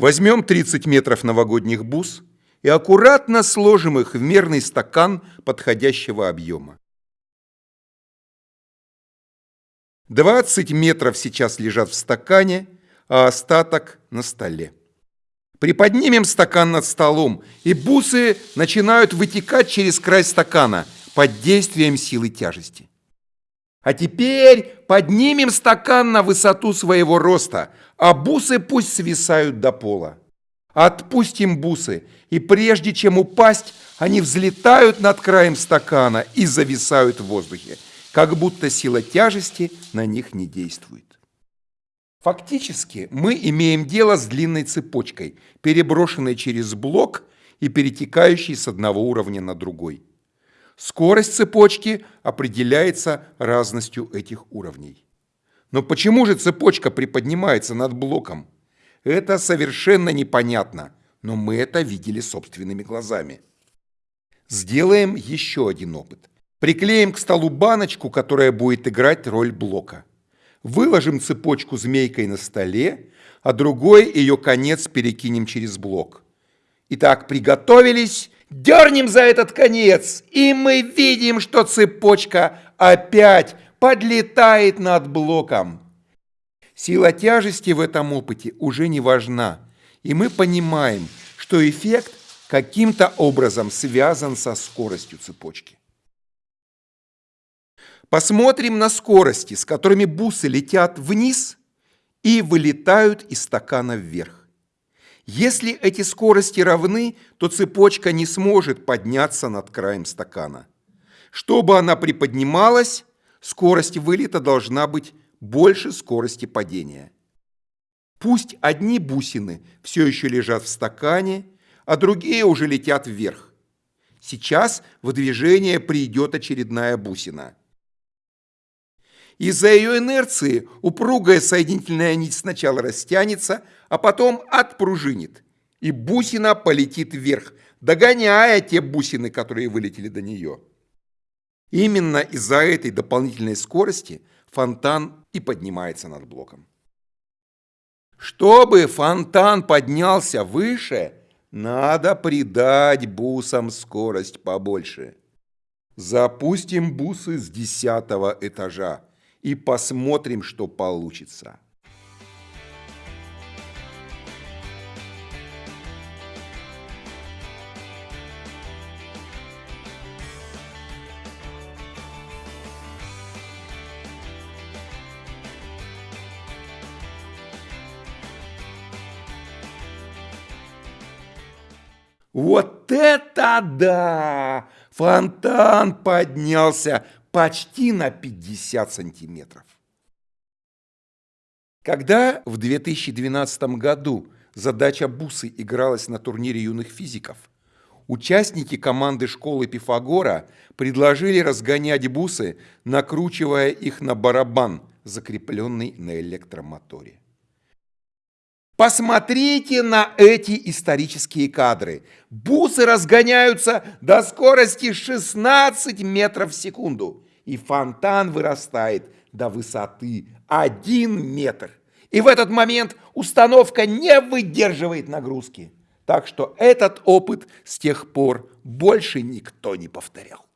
Возьмем 30 метров новогодних бус и аккуратно сложим их в мерный стакан подходящего объема. 20 метров сейчас лежат в стакане, а остаток на столе. Приподнимем стакан над столом, и бусы начинают вытекать через край стакана под действием силы тяжести. А теперь поднимем стакан на высоту своего роста, а бусы пусть свисают до пола. Отпустим бусы, и прежде чем упасть, они взлетают над краем стакана и зависают в воздухе, как будто сила тяжести на них не действует. Фактически мы имеем дело с длинной цепочкой, переброшенной через блок и перетекающей с одного уровня на другой. Скорость цепочки определяется разностью этих уровней. Но почему же цепочка приподнимается над блоком? Это совершенно непонятно, но мы это видели собственными глазами. Сделаем еще один опыт. Приклеим к столу баночку, которая будет играть роль блока. Выложим цепочку змейкой на столе, а другой ее конец перекинем через блок. Итак, приготовились, дернем за этот конец, и мы видим, что цепочка опять подлетает над блоком. Сила тяжести в этом опыте уже не важна, и мы понимаем, что эффект каким-то образом связан со скоростью цепочки. Посмотрим на скорости, с которыми бусы летят вниз и вылетают из стакана вверх. Если эти скорости равны, то цепочка не сможет подняться над краем стакана. Чтобы она приподнималась, скорость вылета должна быть больше скорости падения. Пусть одни бусины все еще лежат в стакане, а другие уже летят вверх. Сейчас в движение придет очередная бусина – из-за ее инерции упругая соединительная нить сначала растянется, а потом отпружинит, и бусина полетит вверх, догоняя те бусины, которые вылетели до нее. Именно из-за этой дополнительной скорости фонтан и поднимается над блоком. Чтобы фонтан поднялся выше, надо придать бусам скорость побольше. Запустим бусы с десятого этажа и посмотрим, что получится. Вот это да! Фонтан поднялся почти на 50 сантиметров. Когда в 2012 году задача Бусы игралась на турнире юных физиков, участники команды школы Пифагора предложили разгонять бусы, накручивая их на барабан, закрепленный на электромоторе. Посмотрите на эти исторические кадры. Бусы разгоняются до скорости 16 метров в секунду. И фонтан вырастает до высоты 1 метр. И в этот момент установка не выдерживает нагрузки. Так что этот опыт с тех пор больше никто не повторял.